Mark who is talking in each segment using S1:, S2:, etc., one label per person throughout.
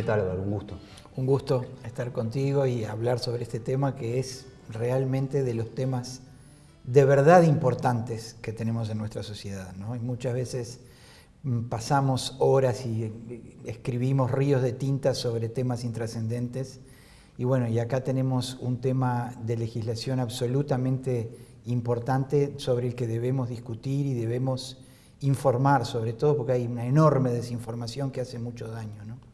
S1: ¿Qué tal, Álvaro? Un gusto.
S2: Un gusto estar contigo y hablar sobre este tema que es realmente de los temas de verdad importantes que tenemos en nuestra sociedad. ¿no? Y muchas veces mm, pasamos horas y eh, escribimos ríos de tinta sobre temas intrascendentes. Y bueno, y acá tenemos un tema de legislación absolutamente importante sobre el que debemos discutir y debemos informar, sobre todo porque hay una enorme desinformación que hace mucho daño. ¿no?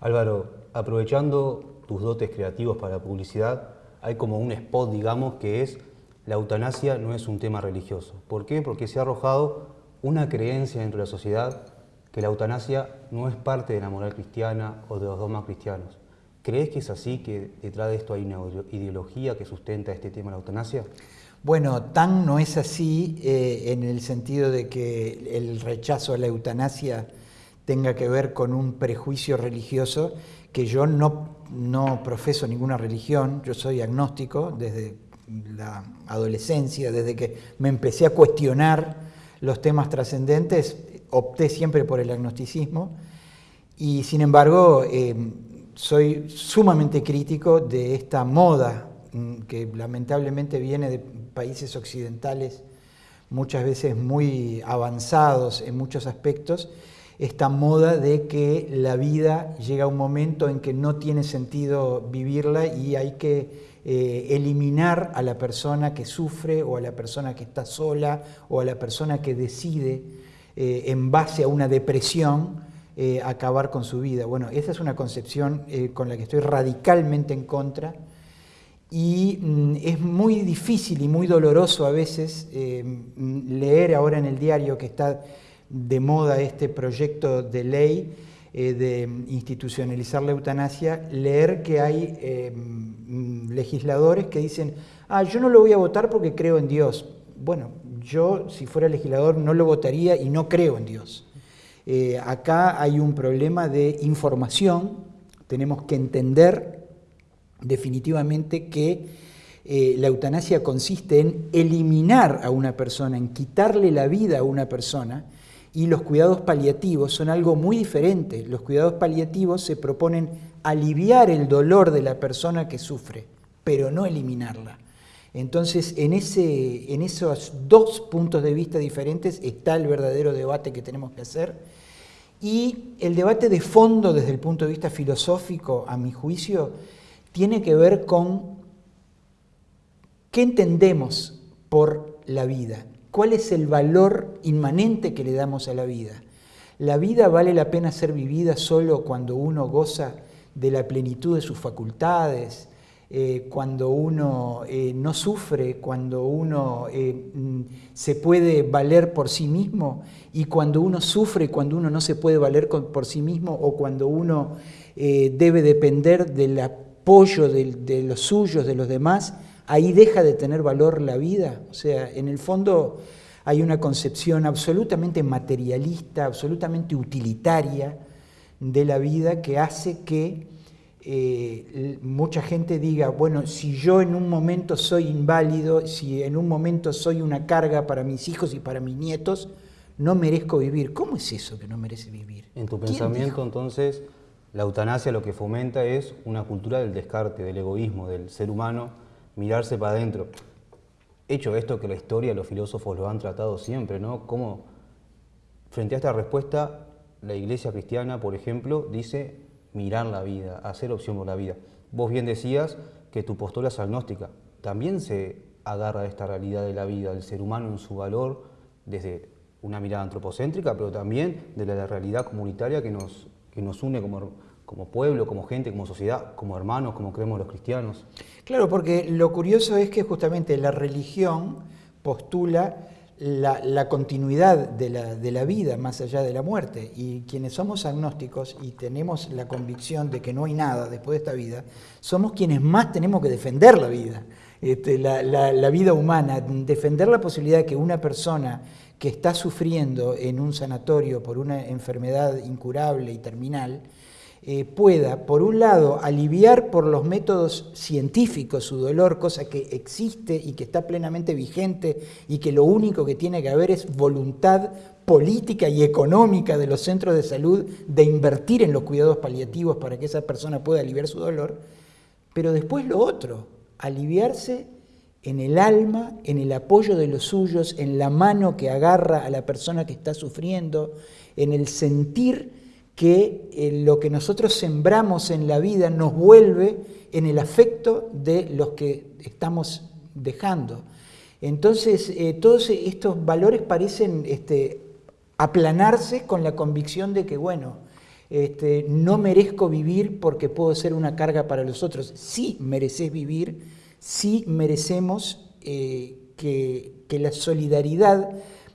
S1: Álvaro, aprovechando tus dotes creativos para la publicidad, hay como un spot, digamos, que es la eutanasia no es un tema religioso. ¿Por qué? Porque se ha arrojado una creencia dentro de la sociedad que la eutanasia no es parte de la moral cristiana o de los dogmas cristianos. ¿Crees que es así, que detrás de esto hay una ideología que sustenta este tema de la eutanasia?
S2: Bueno, tan no es así eh, en el sentido de que el rechazo a la eutanasia tenga que ver con un prejuicio religioso, que yo no, no profeso ninguna religión, yo soy agnóstico desde la adolescencia, desde que me empecé a cuestionar los temas trascendentes, opté siempre por el agnosticismo. Y sin embargo eh, soy sumamente crítico de esta moda mm, que lamentablemente viene de países occidentales muchas veces muy avanzados en muchos aspectos, esta moda de que la vida llega a un momento en que no tiene sentido vivirla y hay que eh, eliminar a la persona que sufre o a la persona que está sola o a la persona que decide eh, en base a una depresión eh, acabar con su vida. Bueno, esa es una concepción con la que estoy radicalmente en contra y mm, es muy difícil y muy doloroso a veces leer ahora en el diario que está de moda este proyecto de ley eh, de institucionalizar la eutanasia, leer que hay eh, mm, legisladores que dicen, ah, yo no lo voy a votar porque creo en Dios. Bueno, yo si fuera legislador no lo votaría y no creo en Dios. Eh, acá hay un problema de información, tenemos que entender definitivamente que la eutanasia consiste en eliminar a una persona, en quitarle la vida a una persona, y los cuidados paliativos son algo muy diferente. Los cuidados paliativos se proponen aliviar el dolor de la persona que sufre, pero no eliminarla. Entonces, en, ese, en esos dos puntos de vista diferentes está el verdadero debate que tenemos que hacer. Y el debate de fondo desde el punto de vista filosófico, a mi juicio, tiene que ver con qué entendemos por la vida. ¿Cuál es el valor inmanente que le damos a la vida? La vida vale la pena ser vivida solo cuando uno goza de la plenitud de sus facultades, eh, cuando uno eh, no sufre, cuando uno eh, mm, se puede valer por sí mismo y cuando uno sufre, cuando uno no se puede valer por sí mismo o cuando uno debe depender del apoyo de los suyos, de los demás, ahí deja de tener valor la vida. O sea, en el fondo hay una concepción absolutamente materialista, absolutamente utilitaria de la vida que hace que eh, mucha gente diga, bueno, si yo en un momento soy inválido, si en un momento soy una carga para mis hijos y para mis nietos, no merezco vivir. ¿Cómo es eso que no merece vivir?
S1: En tu pensamiento, entonces, la eutanasia lo que fomenta es una cultura del descarte, del egoísmo, del ser humano mirarse para adentro. Hecho esto que la historia, los filósofos lo han tratado siempre, ¿no? Como frente a esta respuesta, la iglesia cristiana, por ejemplo, dice mirar la vida, hacer opción por la vida. Vos bien decías que tu postura es agnóstica. También se agarra a esta realidad de la vida, del ser humano en su valor, desde una mirada antropocéntrica, pero también de la realidad comunitaria que nos, que nos une como como pueblo, como gente, como sociedad, como hermanos, como creemos los cristianos.
S2: Claro, porque lo curioso es que justamente la religión postula la, continuidad de la, vida más allá de la muerte. Y quienes somos agnósticos y tenemos la convicción de que no hay nada después de esta vida, somos quienes más tenemos que defender la vida, este, la, la vida humana, defender la posibilidad de que una persona que está sufriendo en un sanatorio por una enfermedad incurable y terminal, eh, pueda, por un lado, aliviar por los métodos científicos su dolor, cosa que existe y que está plenamente vigente y que lo único que tiene que haber es voluntad política y económica de los centros de salud de invertir en los cuidados paliativos para que esa persona pueda aliviar su dolor, pero después lo otro, aliviarse en el alma, en el apoyo de los suyos, en la mano que agarra a la persona que está sufriendo, en el sentir que eh, lo que nosotros sembramos en la vida nos vuelve en el afecto de los que estamos dejando. Entonces, eh, todos estos valores parecen este, aplanarse con la convicción de que, bueno, este, no merezco vivir porque puedo ser una carga para los otros. Sí mereces vivir, sí merecemos eh, que, que la solidaridad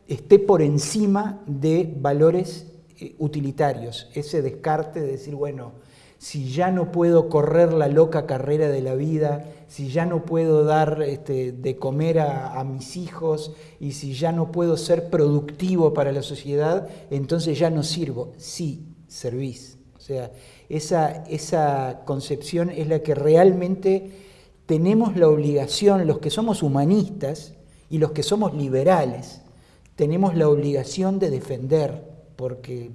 S2: esté por encima de valores utilitarios, ese descarte de decir, bueno, si ya no puedo correr la loca carrera de la vida, si ya no puedo dar este, de comer a, mis hijos y si ya no puedo ser productivo para la sociedad, entonces ya no sirvo. Sí, servís. O sea, esa, esa concepción es la que realmente tenemos la obligación, los que somos humanistas y los que somos liberales, tenemos la obligación de defender porque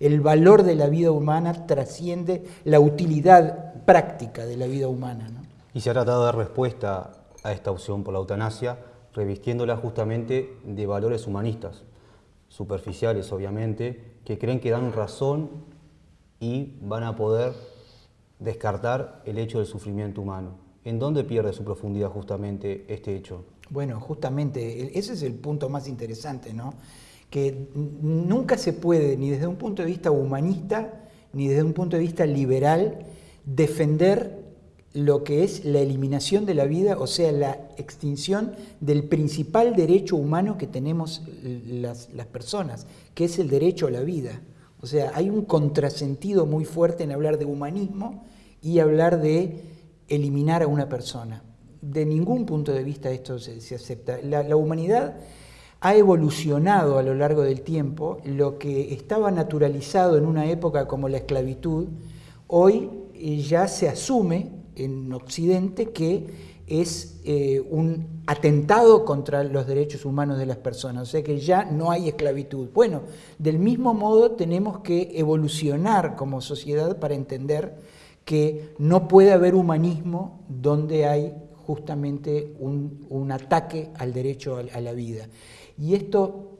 S2: el valor de la vida humana trasciende la utilidad práctica de la vida humana.
S1: Y se ha tratado de dar respuesta a esta opción por la eutanasia, revistiéndola justamente de valores humanistas, superficiales obviamente, que creen que dan razón y van a poder descartar el hecho del sufrimiento humano. ¿En dónde pierde su profundidad justamente este hecho?
S2: Bueno, justamente ese es el punto más interesante, ¿no? Que nunca se puede, ni desde un punto de vista humanista, ni desde un punto de vista liberal, defender lo que es la eliminación de la vida, o sea, la extinción del principal derecho humano que tenemos las, las personas, que es el derecho a la vida. O sea, hay un contrasentido muy fuerte en hablar de humanismo y hablar de eliminar a una persona. De ningún punto de vista esto se, acepta. La, la humanidad ha evolucionado a lo largo del tiempo, lo que estaba naturalizado en una época como la esclavitud, hoy eh, ya se asume en Occidente que es eh, un atentado contra los derechos humanos de las personas, o sea que ya no hay esclavitud. Bueno, del mismo modo tenemos que evolucionar como sociedad para entender que no puede haber humanismo donde hay justamente un, ataque al derecho a la vida. Y esto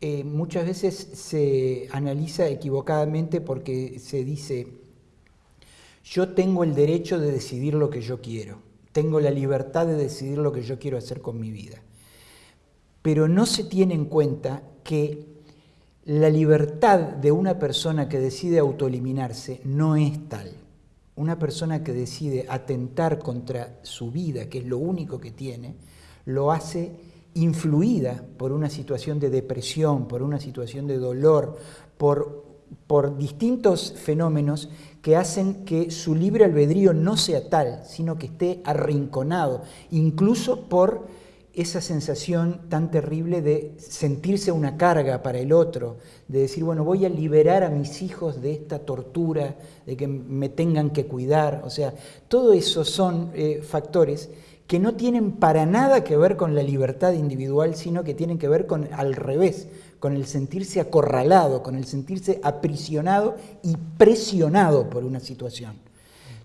S2: eh, muchas veces se analiza equivocadamente porque se dice, yo tengo el derecho de decidir lo que yo quiero, tengo la libertad de decidir lo que yo quiero hacer con mi vida. Pero no se tiene en cuenta que la libertad de una persona que decide autoeliminarse no es tal. Una persona que decide atentar contra su vida, que es lo único que tiene, lo hace influida por una situación de depresión, por una situación de dolor, por, por distintos fenómenos que hacen que su libre albedrío no sea tal, sino que esté arrinconado, incluso por esa sensación tan terrible de sentirse una carga para el otro, de decir, bueno, voy a liberar a mis hijos de esta tortura, de que me tengan que cuidar, o sea, todo eso son eh, factores que no tienen para nada que ver con la libertad individual, sino que tienen que ver con al revés, con el sentirse acorralado, con el sentirse aprisionado y presionado por una situación.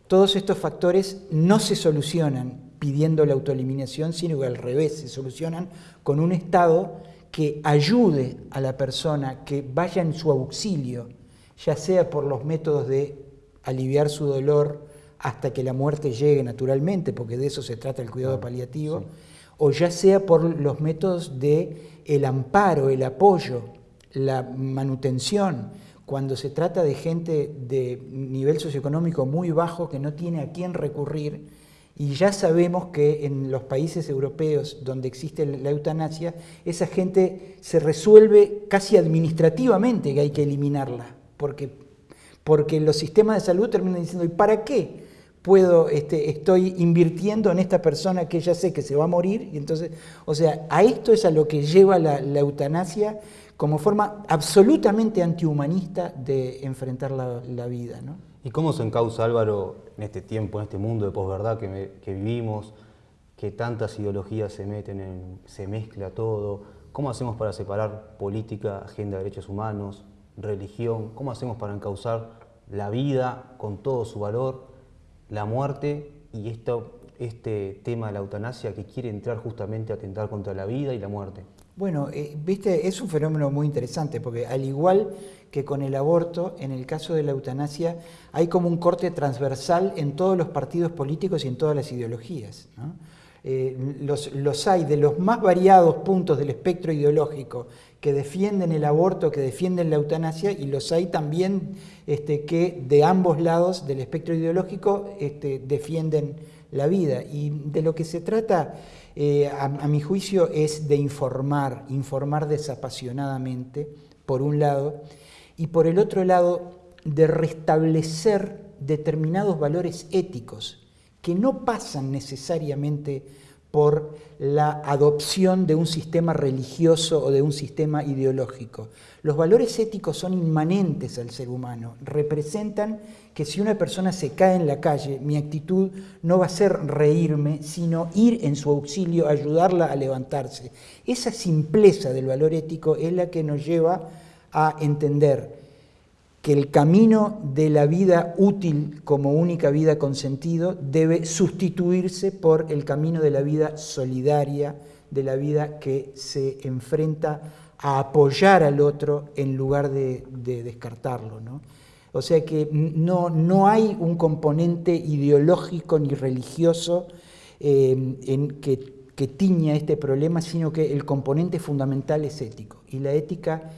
S2: Todos estos factores no se solucionan pidiendo la autoeliminación, sino que al revés, se solucionan con un Estado que ayude a la persona, que vaya en su auxilio, ya sea por los métodos de aliviar su dolor, hasta que la muerte llegue naturalmente, porque de eso se trata el cuidado paliativo, o ya sea por los métodos de el amparo, el apoyo, la manutención, cuando se trata de gente de nivel socioeconómico muy bajo que no tiene a quién recurrir, y ya sabemos que en los países europeos donde existe la eutanasia, esa gente se resuelve casi administrativamente que hay que eliminarla, porque, porque los sistemas de salud terminan diciendo, ¿y para qué? Puedo, este, estoy invirtiendo en esta persona que ya sé que se va a morir, y entonces, o sea, a esto es a lo que lleva la, eutanasia como forma absolutamente antihumanista de enfrentar la, vida. ¿no?
S1: ¿Y cómo se encausa Álvaro en este tiempo, en este mundo de posverdad que, que vivimos, que tantas ideologías se meten, en, se mezcla todo? ¿Cómo hacemos para separar política, agenda de derechos humanos, religión? ¿Cómo hacemos para encauzar la vida con todo su valor la muerte y esto, este tema de la eutanasia que quiere entrar justamente a atentar contra la vida y la muerte.
S2: Bueno, eh, viste, es un fenómeno muy interesante porque al igual que con el aborto, en el caso de la eutanasia hay como un corte transversal en todos los partidos políticos y en todas las ideologías. Eh, los, hay de los más variados puntos del espectro ideológico que defienden el aborto, que defienden la eutanasia, y los hay también este, que de ambos lados del espectro ideológico este, defienden la vida. Y de lo que se trata, eh, a, mi juicio, es de informar, informar desapasionadamente, por un lado, y por el otro lado, de restablecer determinados valores éticos que no pasan necesariamente por la adopción de un sistema religioso o de un sistema ideológico. Los valores éticos son inmanentes al ser humano, representan que si una persona se cae en la calle, mi actitud no va a ser reírme, sino ir en su auxilio, ayudarla a levantarse. Esa simpleza del valor ético es la que nos lleva a entender que el camino de la vida útil como única vida con sentido debe sustituirse por el camino de la vida solidaria, de la vida que se enfrenta a apoyar al otro en lugar de, descartarlo. ¿no? O sea que no, no, hay un componente ideológico ni religioso eh, en que, que tiña este problema, sino que el componente fundamental es ético. Y la ética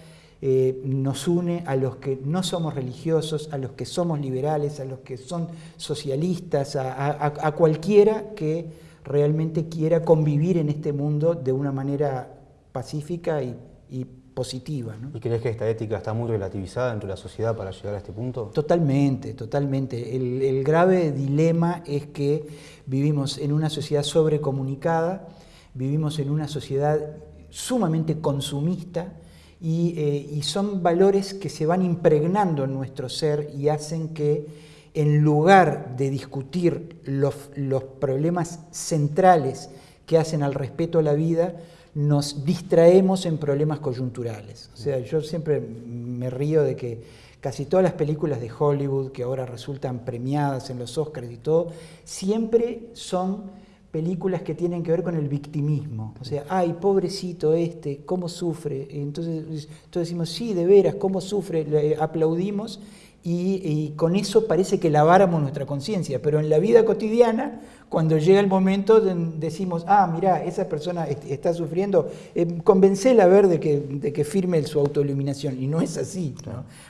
S2: eh, nos une a los que no somos religiosos, a los que somos liberales, a los que son socialistas, a, cualquiera que realmente quiera convivir en este mundo de una manera pacífica y, positiva.
S1: ¿Y crees que esta ética está muy relativizada dentro de la sociedad para llegar a este punto?
S2: Totalmente, totalmente. El, el grave dilema es que vivimos en una sociedad sobrecomunicada, vivimos en una sociedad sumamente consumista, eh, y, son valores que se van impregnando en nuestro ser y hacen que en lugar de discutir los, problemas centrales que hacen al respeto a la vida, nos distraemos en problemas coyunturales. O sea, yo siempre me río de que casi todas las películas de Hollywood que ahora resultan premiadas en los Oscars y todo, siempre son películas que tienen que ver con el victimismo. O sea, ay, pobrecito este, cómo sufre. Entonces, entonces decimos, sí, de veras, cómo sufre, le aplaudimos y, con eso parece que laváramos nuestra conciencia. Pero en la vida cotidiana, cuando llega el momento, decimos, ah, mira, esa persona está sufriendo, eh, convencela a ver de que, de que firme su autoiluminación. Y no es así.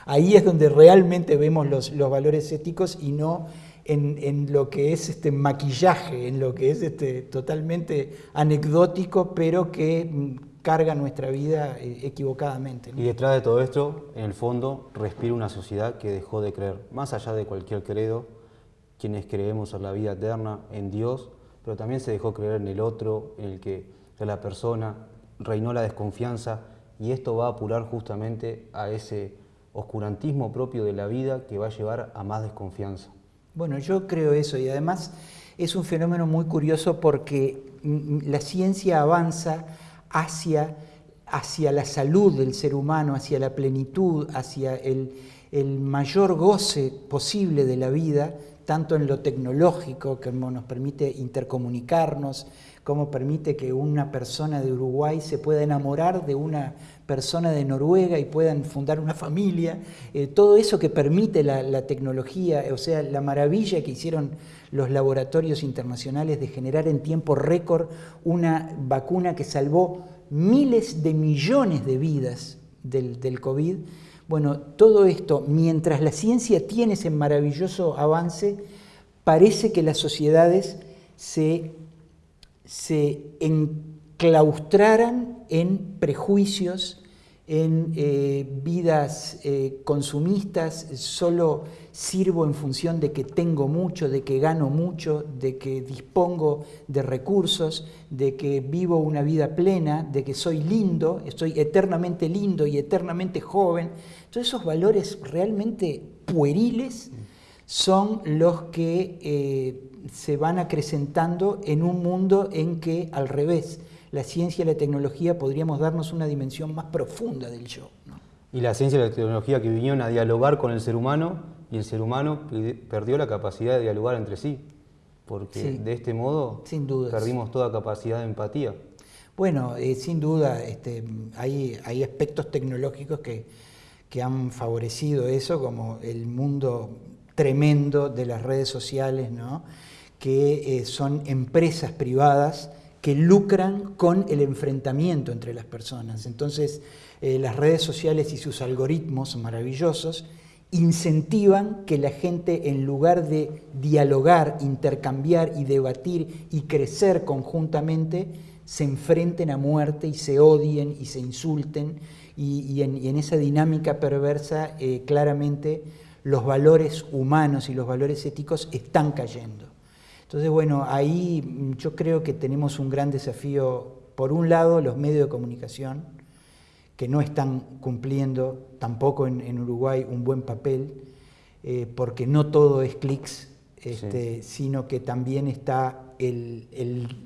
S2: Ahí es donde realmente vemos los, los valores éticos y no en, lo que es este maquillaje, en lo que es este, totalmente anecdótico, pero que mm, carga nuestra vida eh, equivocadamente.
S1: Y detrás de todo esto, en el fondo, respira una sociedad que dejó de creer, más allá de cualquier credo, quienes creemos en la vida eterna, en Dios, pero también se dejó creer en el otro, en el que de la persona, reinó la desconfianza, y esto va a apurar justamente a ese oscurantismo propio de la vida que va a llevar a más desconfianza.
S2: Bueno, yo creo eso y además es un fenómeno muy curioso porque la ciencia avanza hacia, hacia la salud del ser humano, hacia la plenitud, hacia el, el mayor goce posible de la vida, tanto en lo tecnológico, que nos permite intercomunicarnos, como permite que una persona de Uruguay se pueda enamorar de una persona de Noruega y puedan fundar una familia, eh, todo eso que permite la, tecnología, o sea, la maravilla que hicieron los laboratorios internacionales de generar en tiempo récord una vacuna que salvó miles de millones de vidas del, del COVID. Bueno, todo esto, mientras la ciencia tiene ese maravilloso avance, parece que las sociedades se, se enclaustraran en prejuicios, en eh, vidas eh, consumistas, solo sirvo en función de que tengo mucho, de que gano mucho, de que dispongo de recursos, de que vivo una vida plena, de que soy lindo, estoy eternamente lindo y eternamente joven. Todos esos valores realmente pueriles son los que eh, se van acrecentando en un mundo en que al revés, la ciencia y la tecnología podríamos darnos una dimensión más profunda del yo.
S1: Y la ciencia y la tecnología que vinieron a dialogar con el ser humano y el ser humano perdió la capacidad de dialogar entre sí, porque de este modo
S2: sin
S1: perdimos toda capacidad de empatía.
S2: Bueno, eh, sin duda este, hay, hay, aspectos tecnológicos que, que han favorecido eso, como el mundo tremendo de las redes sociales, ¿no? que eh, son empresas privadas que lucran con el enfrentamiento entre las personas. Entonces, eh, las redes sociales y sus algoritmos maravillosos incentivan que la gente, en lugar de dialogar, intercambiar y debatir y crecer conjuntamente, se enfrenten a muerte y se odien y se insulten. Y, en, esa dinámica perversa, eh, claramente, los valores humanos y los valores éticos están cayendo. Entonces, bueno, ahí mm, yo creo que tenemos un gran desafío, por un lado, los medios de comunicación, que no están cumpliendo tampoco en, Uruguay un buen papel, eh, porque no todo es clics, este, sino que también está el,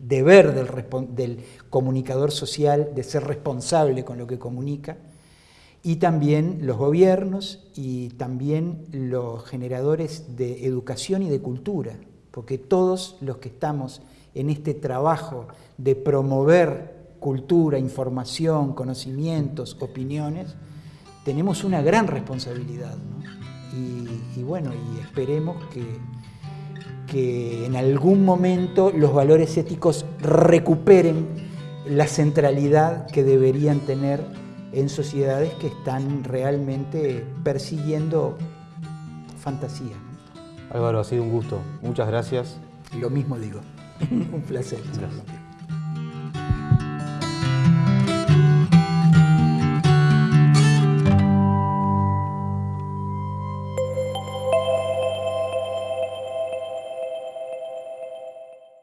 S2: deber del, del, comunicador social de ser responsable con lo que comunica, y también los gobiernos y también los generadores de educación y de cultura porque todos los que estamos en este trabajo de promover cultura, información, conocimientos, opiniones, tenemos una gran responsabilidad. Y, bueno, y esperemos que, que en algún momento los valores éticos recuperen la centralidad que deberían tener en sociedades que están realmente persiguiendo fantasía.
S1: Álvaro, ha sido un gusto. Muchas gracias.
S2: Lo mismo digo. un placer.